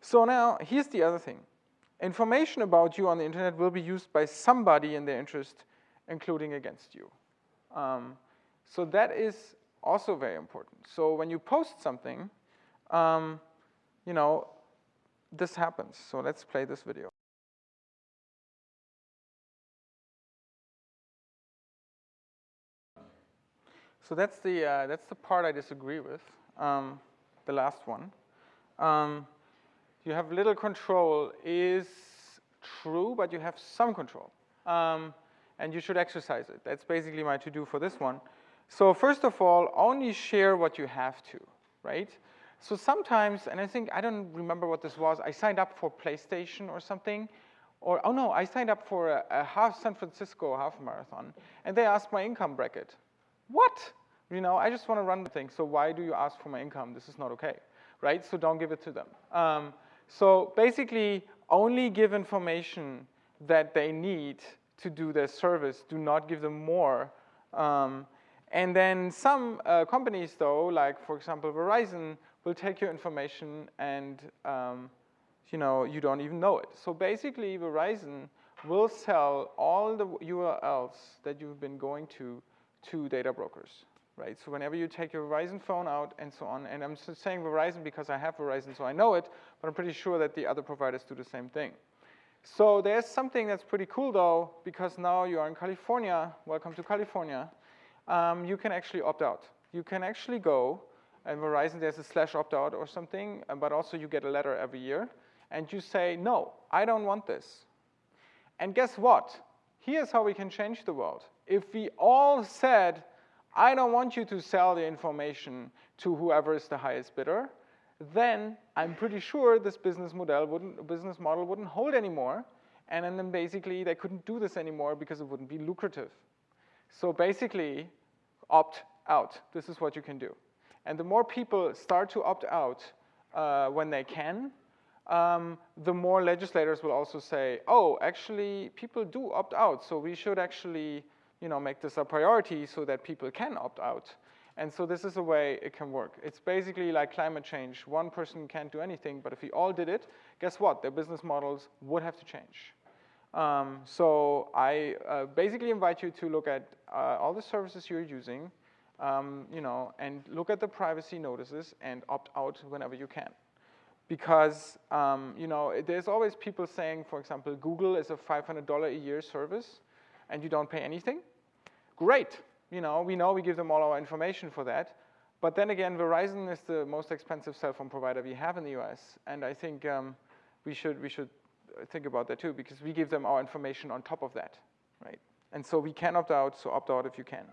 So now, here's the other thing. Information about you on the internet will be used by somebody in their interest, including against you. Um, so that is also very important. So when you post something, um, you know, this happens. So let's play this video. So that's the, uh, that's the part I disagree with, um, the last one. Um, you have little control is true, but you have some control. Um, and you should exercise it. That's basically my to-do for this one. So first of all, only share what you have to, right? So sometimes, and I think, I don't remember what this was, I signed up for PlayStation or something, or, oh no, I signed up for a, a half San Francisco half marathon, and they asked my income bracket. What? You know, I just want to run the thing, so why do you ask for my income? This is not okay, right? So don't give it to them. Um, so basically, only give information that they need to do their service. Do not give them more. Um, and then some uh, companies, though, like for example Verizon, will take your information and um, you know you don't even know it. So basically, Verizon will sell all the URLs that you've been going to to data brokers right? So whenever you take your Verizon phone out and so on, and I'm saying Verizon because I have Verizon, so I know it, but I'm pretty sure that the other providers do the same thing. So there's something that's pretty cool though, because now you are in California, welcome to California, um, you can actually opt out. You can actually go, and Verizon there's a slash opt out or something, uh, but also you get a letter every year, and you say, no, I don't want this. And guess what? Here's how we can change the world. If we all said, I don't want you to sell the information to whoever is the highest bidder, then I'm pretty sure this business model wouldn't, business model wouldn't hold anymore. And then basically they couldn't do this anymore because it wouldn't be lucrative. So basically, opt out. This is what you can do. And the more people start to opt out uh, when they can, um, the more legislators will also say, oh, actually, people do opt out, so we should actually you know, make this a priority so that people can opt out. And so this is a way it can work. It's basically like climate change. One person can't do anything, but if we all did it, guess what? Their business models would have to change. Um, so I uh, basically invite you to look at uh, all the services you're using, um, you know, and look at the privacy notices and opt out whenever you can. Because, um, you know, there's always people saying, for example, Google is a $500 a year service and you don't pay anything, great. You know, we know we give them all our information for that. But then again, Verizon is the most expensive cell phone provider we have in the US. And I think um, we, should, we should think about that too, because we give them our information on top of that, right? And so we can opt out, so opt out if you can.